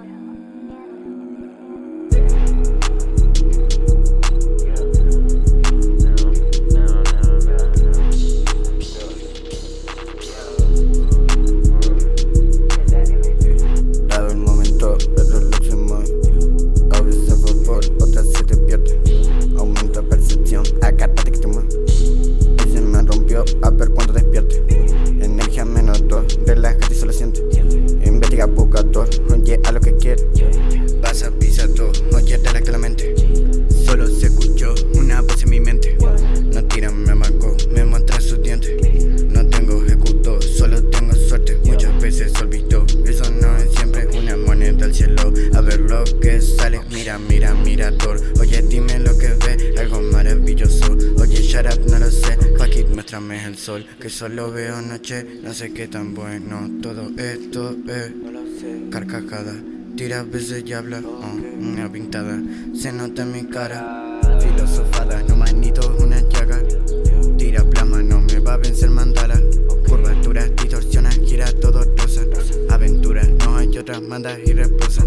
Island. El sol Que solo veo noche, no sé qué tan bueno Todo esto es. Carcajada Tira veces y habla, oh, una pintada. Se nota en mi cara Filosofada, no manito, una llaga. Tira plasma, no me va a vencer mandala. Curvaturas, distorsionas, gira todo rosa. Aventuras, no hay otras, mandas y reposa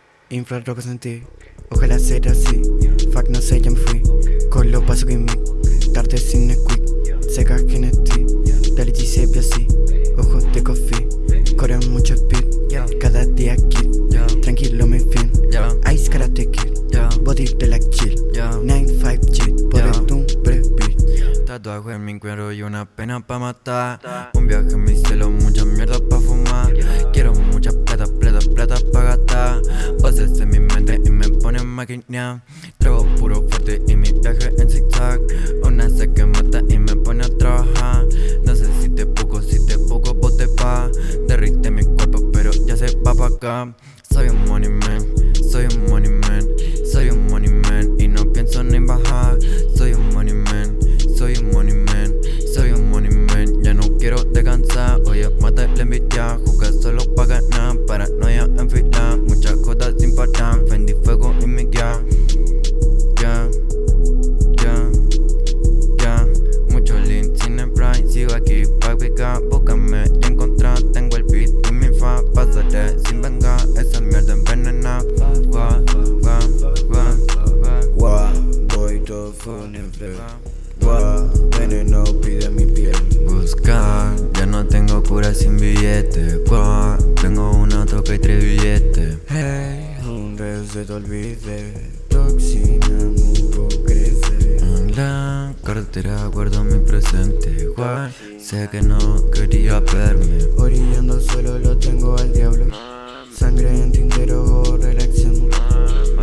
infrarrojos en ti. Ojalá sea así, fuck no sé ya me fui. Con lo paso que me, tarde sin quick Seca ti, dale y sepia así. Ojos de coffee, corren mucho speed. Cada día kid, tranquilo me fin. Ice karate kid, body de la chill. 9-5 cheat, por el un beat Tatuaje en mi cuero y una pena pa' matar. Un viaje en mi cielo, mucha mierda pa' fumar máquina. Trago puro fuerte y mi viaje en zigzag. Una se que mata y me pone a trabajar. No sé si te poco, si te poco, vos te pa. Derrite mi cuerpo pero ya se va pa' acá. Soy un money man, soy un money man sin billete Gua, tengo una toca y tres billetes Hey, un se te olvide Toxina, mundo crece. En la cartera guardo mi presente Gua, sé que no quería verme. Orillando solo lo tengo al diablo. Sangre en tintero, relación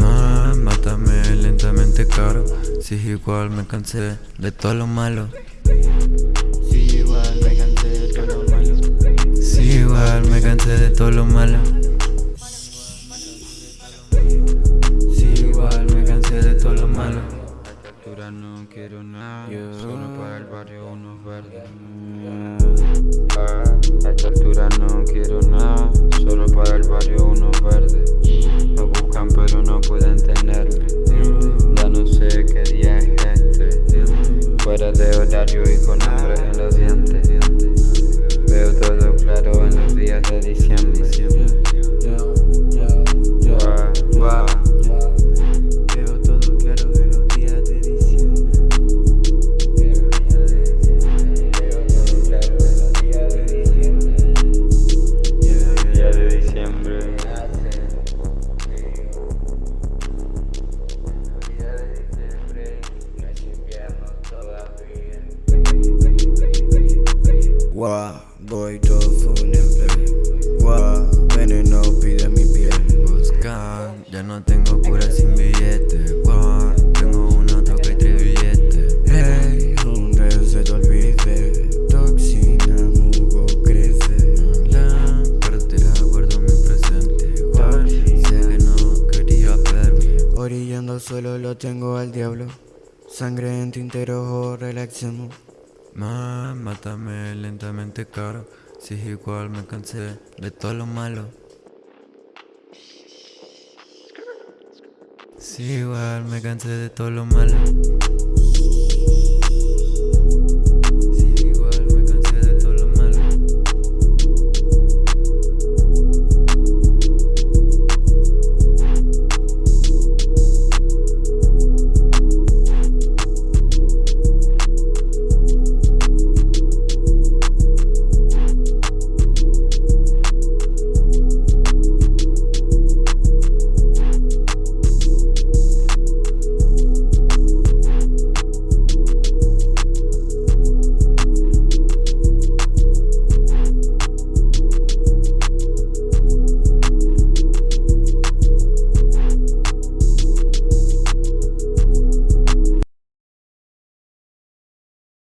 Ah, mátame lentamente caro Si igual me cansé de todo lo malo. Si igual me cansé de todo lo malo igual me cansé de todo lo malo. Si igual me cansé de todo lo malo. A esta altura no quiero nada Solo para el barrio unos verdes. A esta altura no quiero nada Solo para el barrio unos verdes Yeah. Guau, voy todo fue un empleo Guau, veneno pide mi piel Buscar, ya no tengo cura sin billete. Guau, tengo una troca y tres billetes Hey, donde se te olvide. Toxina, mugo, crece. La cartera guardo mi presente. Guau, sé que no quería verme Orillando solo lo tengo al diablo. Sangre en tintero, relaxemos. Mátame lentamente, caro. Si igual me cansé de todo lo malo. Si igual me cansé de todo lo malo.